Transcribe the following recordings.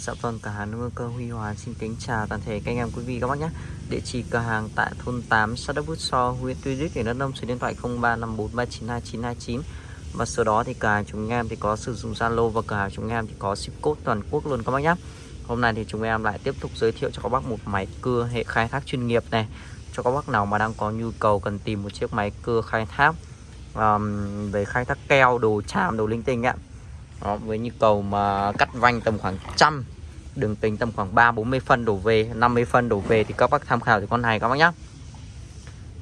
Dạ vâng, cửa hàng nuôi cơ Huy Hòa xin kính chào toàn thể các anh em quý vị các bác nhé. Địa chỉ cửa hàng tại thôn 8, xã Đốc Bút So, huyện Tuy Đức, tỉnh Đắk Nông, số điện thoại 0354392929. Và sau đó thì cửa hàng chúng em thì có sử dụng Zalo và cửa hàng chúng em thì có ship code toàn quốc luôn các bác nhé. Hôm nay thì chúng em lại tiếp tục giới thiệu cho các bác một máy cưa hệ khai thác chuyên nghiệp này. Cho các bác nào mà đang có nhu cầu cần tìm một chiếc máy cưa khai thác um, về khai thác keo, đồ chạm, đồ linh tinh ạ đó, với nhu cầu mà cắt vanh tầm khoảng trăm đường kính tầm khoảng 3 40 phân đổ về 50 phân đổ về thì các bác tham khảo thì con này các bác nhá.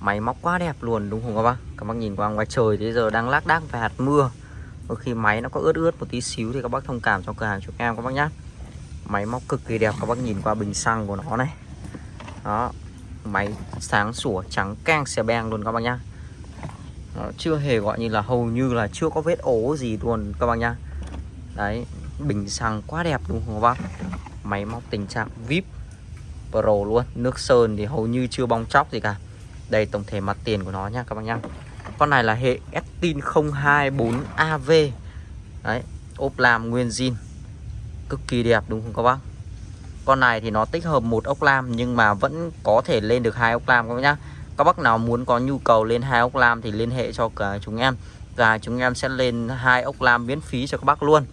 Máy móc quá đẹp luôn đúng không các bác? Các bác nhìn qua ngoài trời bây giờ đang lác đác về hạt mưa. Đôi khi máy nó có ướt ướt một tí xíu thì các bác thông cảm cho cửa hàng chúng em các bác nhá. Máy móc cực kỳ đẹp các bác nhìn qua bình xăng của nó này. Đó máy sáng sủa trắng keng xe beng luôn các bác nhá. Nó chưa hề gọi như là hầu như là chưa có vết ố gì luôn các bác nhá đấy, bình xăng quá đẹp đúng không các bác? Máy móc tình trạng vip pro luôn. Nước sơn thì hầu như chưa bong chóc gì cả. Đây, tổng thể mặt tiền của nó nha, các bác nhá. Con này là hệ Estin 024 AV đấy, ốp lam nguyên zin. Cực kỳ đẹp đúng không các bác? Con này thì nó tích hợp một ốc lam nhưng mà vẫn có thể lên được hai ốc lam các bác nhá. Các bác nào muốn có nhu cầu lên hai ốc lam thì liên hệ cho cả chúng em. Và chúng em sẽ lên hai ốc lam miễn phí cho các bác luôn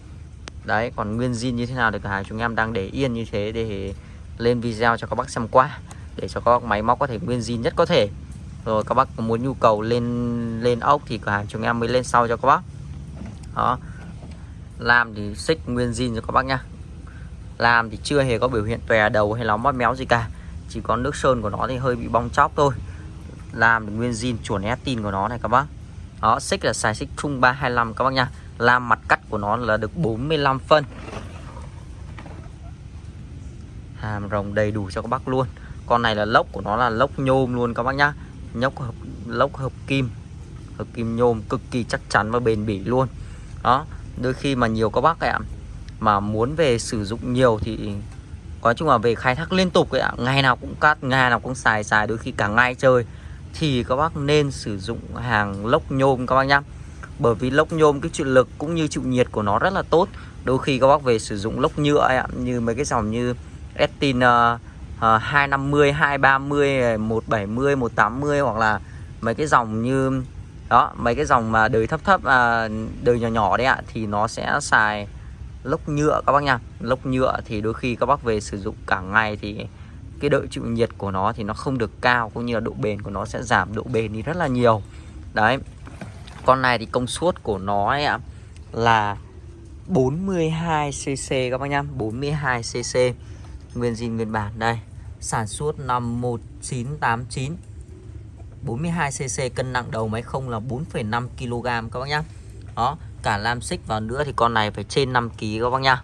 đấy, còn nguyên zin như thế nào thì cả hàng chúng em đang để yên như thế để lên video cho các bác xem qua, để cho các máy móc có thể nguyên zin nhất có thể. Rồi các bác muốn nhu cầu lên lên ốc thì cả chúng em mới lên sau cho các bác. Đó. Làm thì xích nguyên zin cho các bác nhá. Làm thì chưa hề có biểu hiện tòe đầu hay là mót méo gì cả. Chỉ có nước sơn của nó thì hơi bị bong chóc thôi. Làm thì nguyên zin chuẩn tin của nó này các bác. Đó, xích là xài xích chung 325 các bác nha làm mặt cắt của nó là được 45 phân. Hàm rồng đầy đủ cho các bác luôn. Con này là lốc của nó là lốc nhôm luôn các bác nhá. Nhóc hợp, lốc hợp kim. Hợp kim nhôm cực kỳ chắc chắn và bền bỉ luôn. Đó, đôi khi mà nhiều các bác ạ, mà muốn về sử dụng nhiều thì nói chung là về khai thác liên tục ạ. Ngày nào cũng cắt, ngày nào cũng xài xài, đôi khi cả ngày chơi. Thì các bác nên sử dụng hàng lốc nhôm các bác nhá bởi vì lốc nhôm cái chịu lực cũng như chịu nhiệt của nó rất là tốt. Đôi khi các bác về sử dụng lốc nhựa ấy như mấy cái dòng như Estin uh, uh, 250 230 170 180 hoặc là mấy cái dòng như đó mấy cái dòng mà đời thấp thấp à, đời nhỏ nhỏ đấy ạ thì nó sẽ xài lốc nhựa các bác nha. Lốc nhựa thì đôi khi các bác về sử dụng cả ngày thì cái độ chịu nhiệt của nó thì nó không được cao cũng như là độ bền của nó sẽ giảm độ bền đi rất là nhiều. Đấy con này thì công suất của nó ấy ạ là 42cc các bác nhá 42cc Nguyên zin nguyên bản đây Sản xuất năm 1989 42cc cân nặng đầu máy không là 4,5 kg các bác nhá. Đó cả lam xích vào nữa thì con này phải trên 5 kg các bác nhá.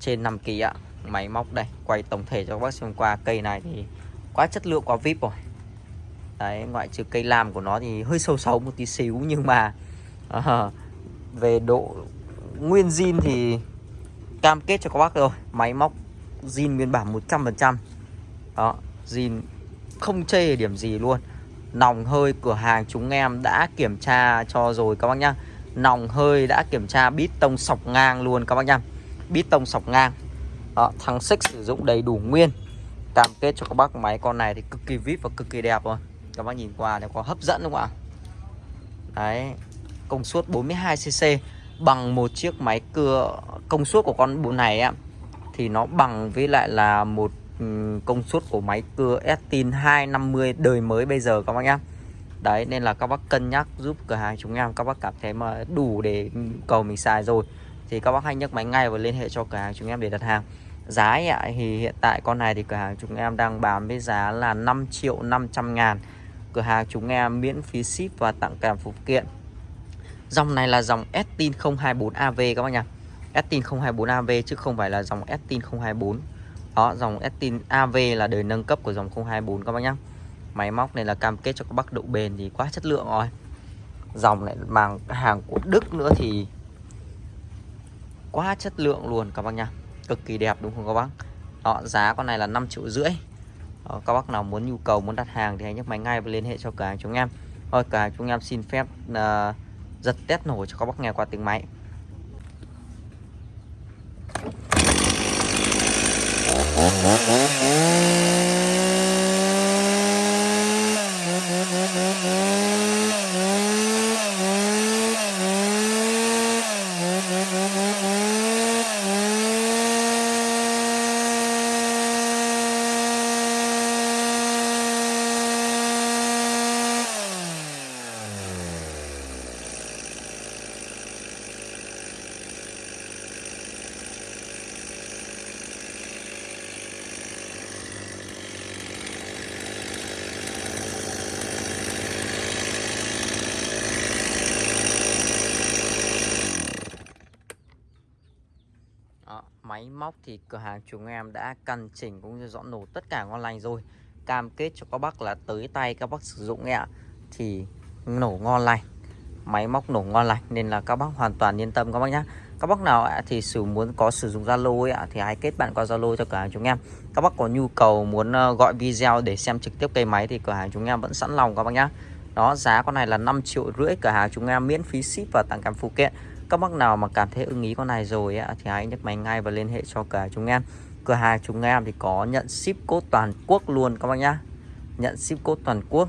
Trên 5 kg ạ Máy móc đây quay tổng thể cho các bác xem qua. Cây này thì quá chất lượng quá vip rồi. Đấy, ngoại trừ cây lam của nó thì hơi sâu xấu một tí xíu nhưng mà uh, về độ nguyên zin thì cam kết cho các bác rồi máy móc zin nguyên bản 100% đó zin không chê điểm gì luôn. Nòng hơi cửa hàng chúng em đã kiểm tra cho rồi các bác nhá. Nòng hơi đã kiểm tra bít tông sọc ngang luôn các bác nhá. Bít tông sọc ngang. Đó, thằng xích sử dụng đầy đủ nguyên. Cam kết cho các bác máy con này thì cực kỳ vip và cực kỳ đẹp rồi các bác nhìn qua nó có hấp dẫn đúng không ạ? Đấy, công suất 42cc bằng một chiếc máy cưa, công suất của con bộ này á, thì nó bằng với lại là một ừ, công suất của máy cưa Estin 250 đời mới bây giờ các bác nhá. Đấy, nên là các bác cân nhắc giúp cửa hàng chúng em, các bác cảm thấy mà đủ để cầu mình xài rồi. Thì các bác hãy nhấc máy ngay và liên hệ cho cửa hàng chúng em để đặt hàng. Giá thì hiện tại con này thì cửa hàng chúng em đang bán với giá là 5 triệu 500 ngàn cửa hàng chúng em miễn phí ship và tặng kèm phụ kiện. Dòng này là dòng Estin 024 AV các bác nhá. Estin 024 AV chứ không phải là dòng Estin 024 đó, dòng Estin AV là đời nâng cấp của dòng 024 các bác nhá. Máy móc này là cam kết cho các bác độ bền thì quá chất lượng rồi. Dòng này mang hàng của Đức nữa thì quá chất lượng luôn các bác nhá. Cực kỳ đẹp đúng không các bác? Đó, giá con này là 5 triệu rưỡi đó, các bác nào muốn nhu cầu muốn đặt hàng thì hãy nhấc máy ngay và liên hệ cho cửa hàng chúng em. Thôi cả chúng em xin phép uh, giật test nổ cho các bác nghe qua tiếng máy. Đó, máy móc thì cửa hàng chúng em đã căn chỉnh cũng như dọn nổ tất cả ngon lành rồi. Cam kết cho các bác là tới tay các bác sử dụng ạ thì nổ ngon lành máy móc nổ ngon lành nên là các bác hoàn toàn yên tâm các bác nhé các bác nào ạ thì sử muốn có sử dụng Zalo ạ thì hãy kết bạn qua Zalo cho cửa hàng chúng em. Các bác có nhu cầu muốn ờ, gọi video để xem trực tiếp cây máy thì cửa hàng chúng em vẫn sẵn lòng các bác nhé đó giá con này là 5 triệu rưỡi cửa hàng chúng em miễn phí ship và tặng kèm phụ kiện các bác nào mà cảm thấy ưng ý con này rồi ấy, thì hãy nhấc máy ngay và liên hệ cho cửa hàng chúng em. Cửa hàng chúng em thì có nhận ship cốt toàn quốc luôn các bác nhá. Nhận ship cốt toàn quốc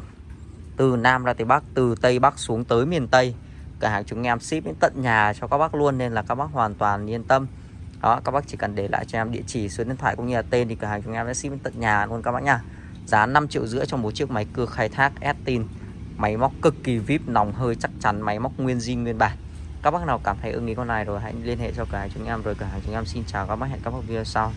từ Nam ra tới Bắc từ Tây Bắc xuống tới miền Tây. Cửa hàng chúng em ship đến tận nhà cho các bác luôn nên là các bác hoàn toàn yên tâm. Đó các bác chỉ cần để lại cho em địa chỉ số điện thoại cũng như là tên thì cửa hàng chúng em sẽ ship đến tận nhà luôn các bác nhá. Giá 5 triệu rưỡi cho một chiếc máy cưa khai thác Estin. Máy móc cực kỳ vip nòng hơi chắc chắn máy móc nguyên zin nguyên bản các bác nào cảm thấy ưng ý con này rồi, hãy liên hệ cho cửa hàng chúng em rồi. Cửa hàng chúng em xin chào, các bác hẹn các bác video sau.